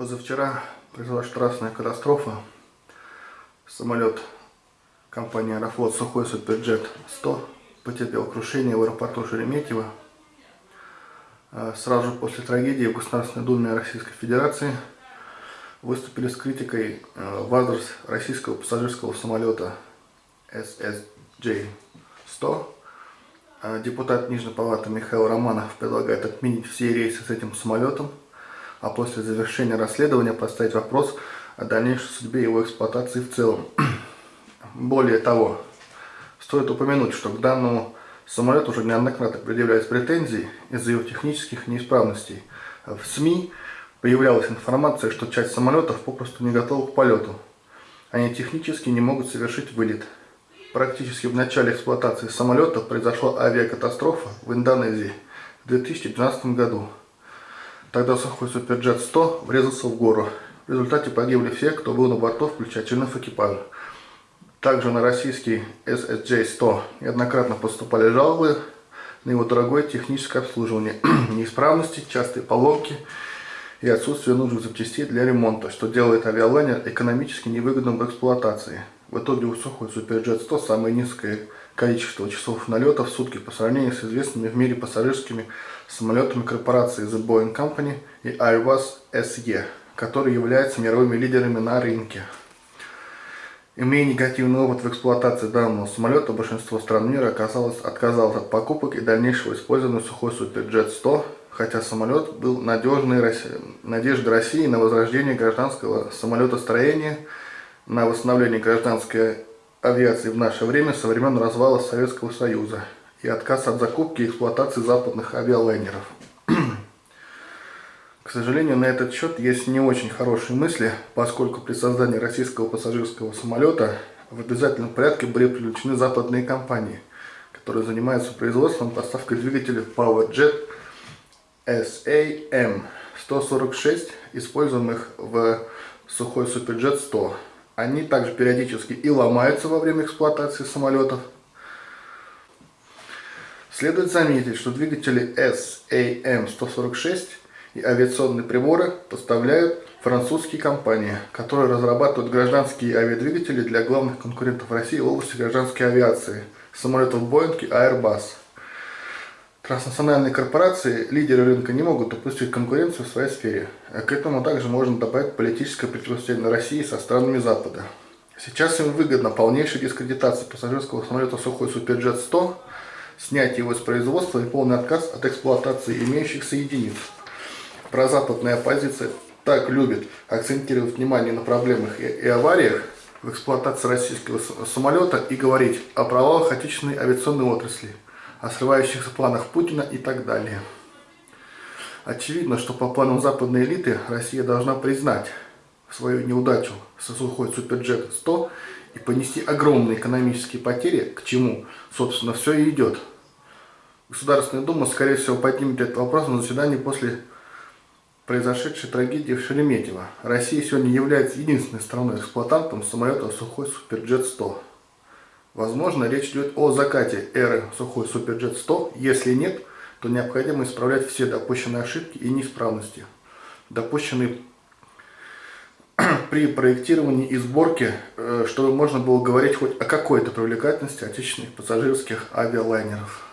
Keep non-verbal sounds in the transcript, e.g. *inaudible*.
Позавчера произошла страшная катастрофа. Самолет компании Аэрофлот Сухой Суперджет 100 потерпел крушение в аэропорту Шереметьево. А сразу после трагедии в Государственной Думе Российской Федерации выступили с критикой а, в адрес российского пассажирского самолета SSJ-100. А депутат Нижней Палаты Михаил Романов предлагает отменить все рейсы с этим самолетом а после завершения расследования поставить вопрос о дальнейшей судьбе его эксплуатации в целом. *clears throat* Более того, стоит упомянуть, что к данному самолету уже неоднократно предъявлялись претензии из-за его технических неисправностей. В СМИ появлялась информация, что часть самолетов попросту не готова к полету. Они технически не могут совершить вылет. Практически в начале эксплуатации самолета произошла авиакатастрофа в Индонезии в 2012 году. Тогда сухой Суперджет 100 врезался в гору. В результате погибли все, кто был на борту, включая членов экипажа. Также на российский SSJ-100 неоднократно поступали жалобы на его дорогое техническое обслуживание, *clears throat* неисправности, частые поломки и отсутствие нужных запчастей для ремонта, что делает авиалайнер экономически невыгодным в эксплуатации. В итоге у сухой Суперджет 100 самое низкое количество часов налета в сутки по сравнению с известными в мире пассажирскими самолетами корпорации The Boeing Company и Airbus SE, которые являются мировыми лидерами на рынке. Имея негативный опыт в эксплуатации данного самолета, большинство стран мира оказалось, отказалось от покупок и дальнейшего использования сухой Суперджет 100, хотя самолет был надежной надеждой России на возрождение гражданского самолетостроения, на восстановление гражданской авиации в наше время со времен развала Советского Союза и отказ от закупки и эксплуатации западных авиалайнеров. *clears throat* К сожалению, на этот счет есть не очень хорошие мысли, поскольку при создании российского пассажирского самолета в обязательном порядке были привлечены западные компании, которые занимаются производством поставкой двигателей PowerJet SAM-146, используемых в сухой Суперджет 100. Они также периодически и ломаются во время эксплуатации самолетов. Следует заметить, что двигатели SAM-146 и авиационные приборы поставляют французские компании, которые разрабатывают гражданские авиадвигатели для главных конкурентов России в области гражданской авиации, самолетов Boeing и Airbus. Транснациональные корпорации, лидеры рынка, не могут допустить конкуренцию в своей сфере. К этому также можно добавить политическое противостояние России со странами Запада. Сейчас им выгодна полнейшая дискредитация пассажирского самолета Сухой Суперджет 100, снятие его из производства и полный отказ от эксплуатации имеющихся единиц. Прозападная оппозиция так любит акцентировать внимание на проблемах и, и авариях в эксплуатации российского самолета и говорить о провалах отечественной авиационной отрасли – о срывающихся планах Путина и так далее. Очевидно, что по планам западной элиты Россия должна признать свою неудачу со сухой Суперджет 100 и понести огромные экономические потери, к чему, собственно, все и идет. Государственная Дума, скорее всего, поднимет этот вопрос на заседании после произошедшей трагедии в Шереметьево. Россия сегодня является единственной страной-эксплуатантом самолета Сухой Суперджет 100. Возможно, речь идет о закате эры сухой Суперджет 100. Если нет, то необходимо исправлять все допущенные ошибки и неисправности, допущенные *clears throat* при проектировании и сборке, э, чтобы можно было говорить хоть о какой-то привлекательности отечественных пассажирских авиалайнеров.